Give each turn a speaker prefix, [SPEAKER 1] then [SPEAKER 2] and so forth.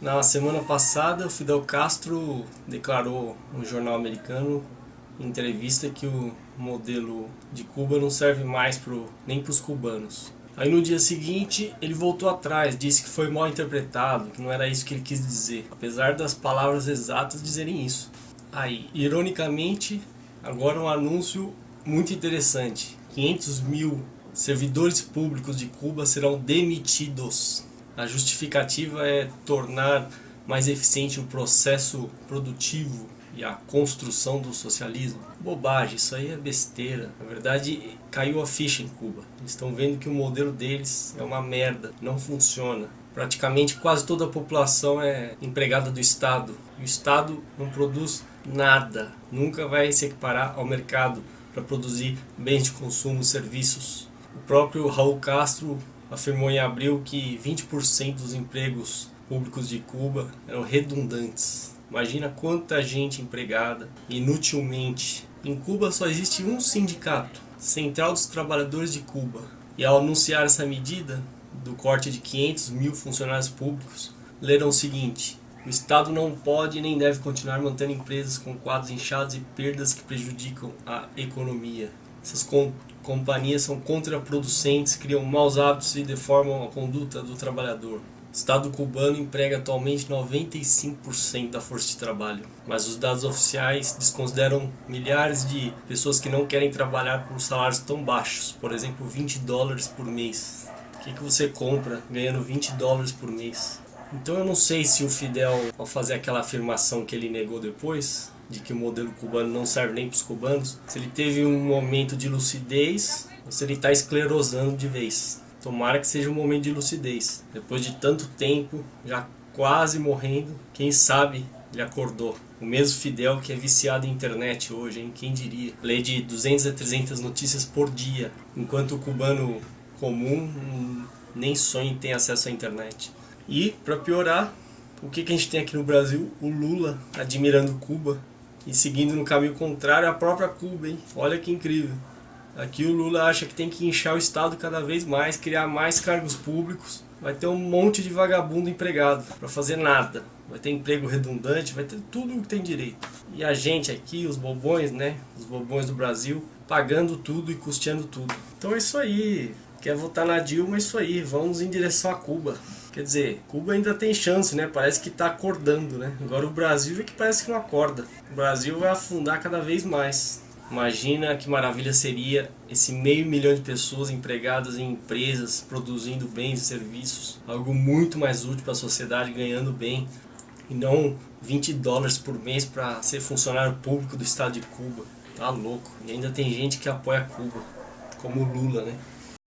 [SPEAKER 1] Na semana passada, o Fidel Castro declarou no jornal americano, em entrevista, que o modelo de Cuba não serve mais pro, nem para os cubanos. Aí no dia seguinte, ele voltou atrás, disse que foi mal interpretado, que não era isso que ele quis dizer, apesar das palavras exatas dizerem isso. Aí, ironicamente, agora um anúncio muito interessante. 500 mil servidores públicos de Cuba serão demitidos. A justificativa é tornar mais eficiente o processo produtivo e a construção do socialismo. Bobagem, isso aí é besteira. Na verdade, caiu a ficha em Cuba. Eles estão vendo que o modelo deles é uma merda, não funciona. Praticamente quase toda a população é empregada do Estado. O Estado não produz nada, nunca vai se equiparar ao mercado para produzir bens de consumo, serviços. O próprio Raul Castro afirmou em abril que 20% dos empregos públicos de Cuba eram redundantes. Imagina quanta gente empregada inutilmente. Em Cuba só existe um sindicato, Central dos Trabalhadores de Cuba. E ao anunciar essa medida do corte de 500 mil funcionários públicos, leram o seguinte: o Estado não pode nem deve continuar mantendo empresas com quadros inchados e perdas que prejudicam a economia. Essas companhias são contraproducentes, criam maus hábitos e deformam a conduta do trabalhador. O Estado cubano emprega atualmente 95% da força de trabalho, mas os dados oficiais desconsideram milhares de pessoas que não querem trabalhar por salários tão baixos, por exemplo 20 dólares por mês. O que, você compra ganhando 20 dólares por mês? Então eu não sei se o Fidel, ao fazer aquela afirmação que ele negou depois, de que o modelo cubano não serve nem para os cubanos, se ele teve um momento de lucidez ou se ele está esclerosando de vez. Tomara que seja um momento de lucidez. Depois de tanto tempo, já quase morrendo, quem sabe ele acordou. O mesmo Fidel que é viciado em internet hoje, hein? Quem diria? Lê de 200 a 300 notícias por dia, enquanto o cubano comum nem sonha em ter acesso à internet. E, para piorar, o que, que a gente tem aqui no Brasil? O Lula admirando Cuba, e seguindo no caminho contrário a própria Cuba, hein? Olha que incrível. Aqui o Lula acha que tem que inchar o Estado cada vez mais, criar mais cargos públicos. Vai ter um monte de vagabundo empregado para fazer nada. Vai ter emprego redundante, vai ter tudo o que tem direito. E a gente aqui, os bobões, né? Os bobões do Brasil, pagando tudo e custeando tudo. Então é isso aí. Quer votar na Dilma, é isso aí. Vamos em direção a Cuba. Quer dizer, Cuba ainda tem chance, né? Parece que está acordando, né? Agora o Brasil é que parece que não acorda. O Brasil vai afundar cada vez mais. Imagina que maravilha seria esse meio milhão de pessoas empregadas em empresas, produzindo bens e serviços. Algo muito mais útil para a sociedade, ganhando bem. E não 20 dólares por mês para ser funcionário público do estado de Cuba. Tá louco. E ainda tem gente que apoia Cuba, como o Lula, né?